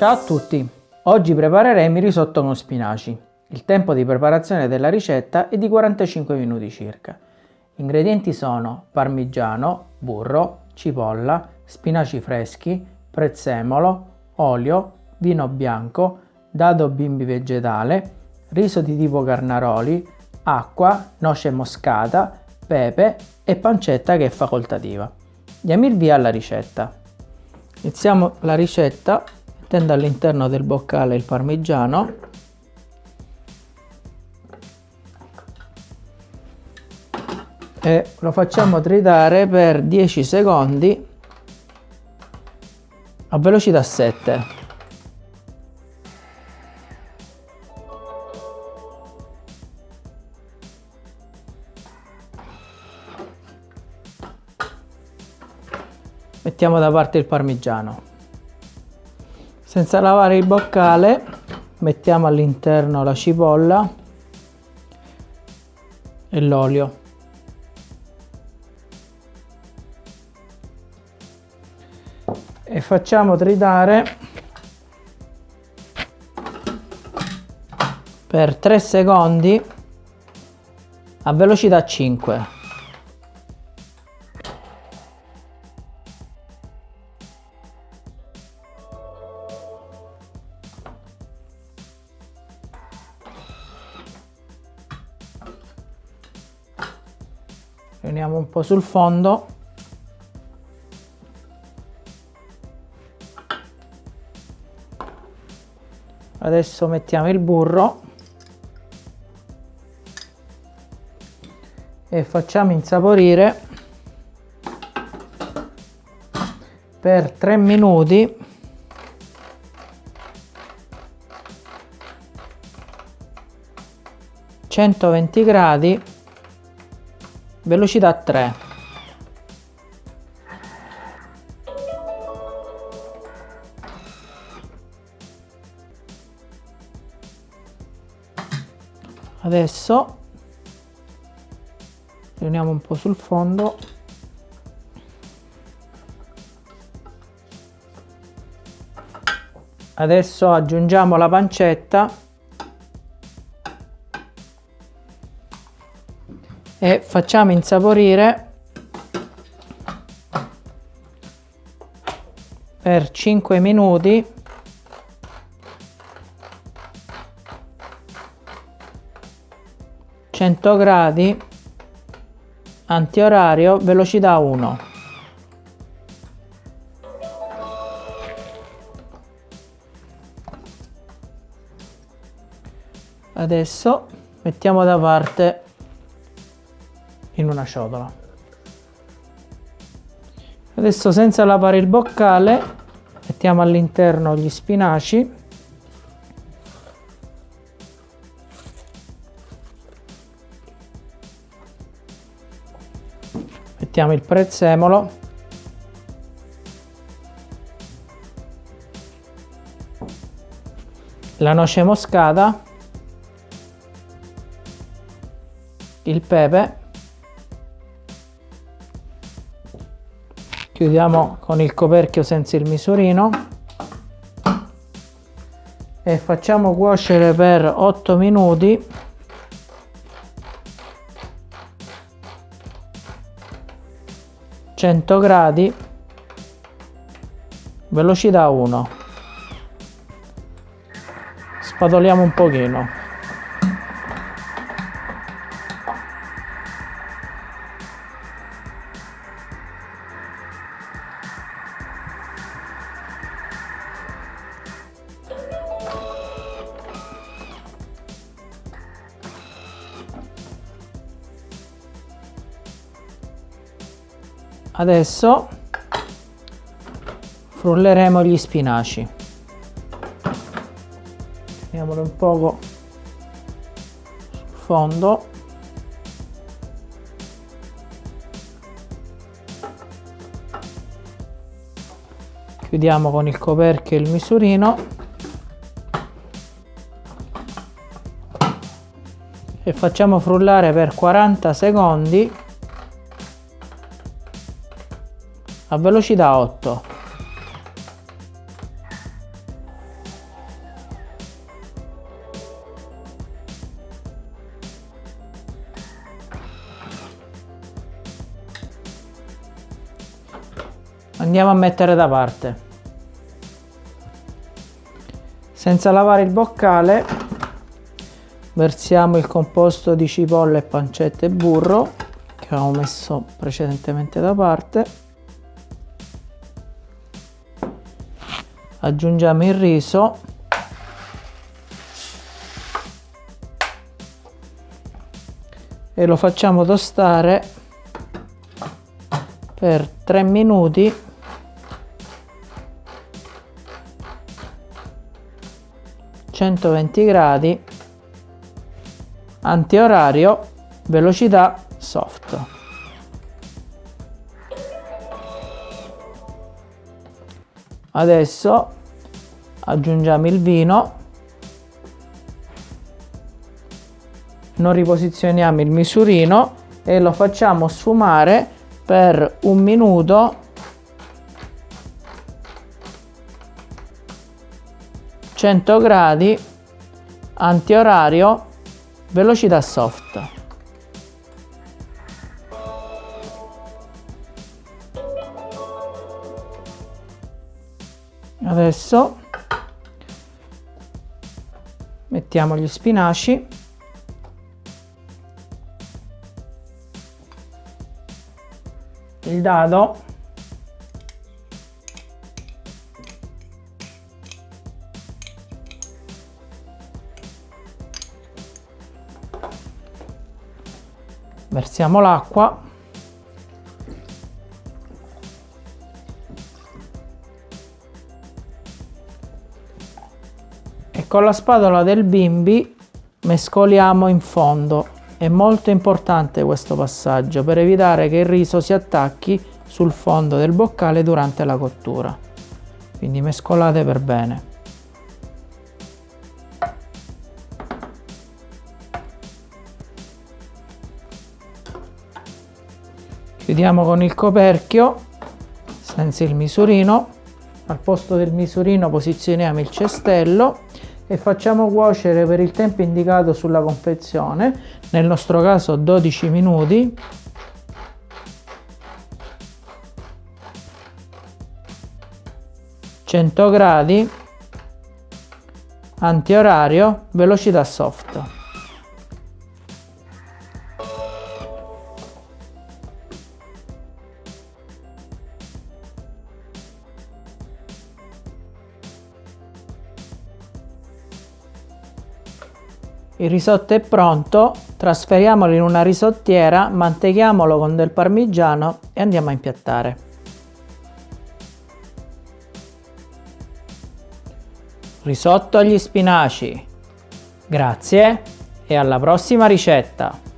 Ciao a tutti! Oggi prepareremo il risotto con spinaci. Il tempo di preparazione della ricetta è di 45 minuti circa. Gli ingredienti sono parmigiano, burro, cipolla, spinaci freschi, prezzemolo, olio, vino bianco, dado bimbi vegetale, riso di tipo carnaroli, acqua, noce moscata, pepe e pancetta che è facoltativa. Andiamo il via alla ricetta. Iniziamo la ricetta mettendo all'interno del boccale il parmigiano. E lo facciamo tritare per 10 secondi a velocità 7 mettiamo da parte il parmigiano senza lavare il boccale mettiamo all'interno la cipolla e l'olio. E facciamo tritare per 3 secondi a velocità 5 riuniamo un po' sul fondo. Adesso mettiamo il burro. E facciamo insaporire per 3 minuti. centoventi gradi velocità 3 adesso riuniamo un po' sul fondo. Adesso aggiungiamo la pancetta e facciamo insaporire per 5 minuti. Cento gradi antiorario velocità 1 adesso mettiamo da parte in una ciotola. Adesso senza lavare il boccale mettiamo all'interno gli spinaci. Mettiamo il prezzemolo. La noce moscata. Il pepe chiudiamo con il coperchio senza il misurino. E facciamo cuocere per 8 minuti. Cento gradi. Velocità 1 spadoliamo un pochino adesso frulleremo gli spinaci. Teniamolo un poco sul fondo. Chiudiamo con il coperchio e il misurino. E facciamo frullare per 40 secondi a velocità 8 andiamo a mettere da parte. Senza lavare il boccale versiamo il composto di cipolle pancetta e burro che avevo messo precedentemente da parte. Aggiungiamo il riso. E lo facciamo tostare per 3 minuti. 120 gradi. Antiorario velocità soft adesso aggiungiamo il vino. Non riposizioniamo il misurino e lo facciamo sfumare per un minuto. 100 gradi antiorario velocità soft adesso mettiamo gli spinaci. Il dado. Versiamo l'acqua con la spatola del bimbi mescoliamo in fondo è molto importante questo passaggio per evitare che il riso si attacchi sul fondo del boccale durante la cottura. Quindi mescolate per bene. Chiudiamo con il coperchio senza il misurino. Al posto del misurino posizioniamo il cestello e facciamo cuocere per il tempo indicato sulla confezione, nel nostro caso 12 minuti. «100 gradi, antiorario, velocità soft». Il risotto è pronto, trasferiamolo in una risottiera, mantechiamolo con del parmigiano e andiamo a impiattare. Risotto agli spinaci. Grazie e alla prossima ricetta!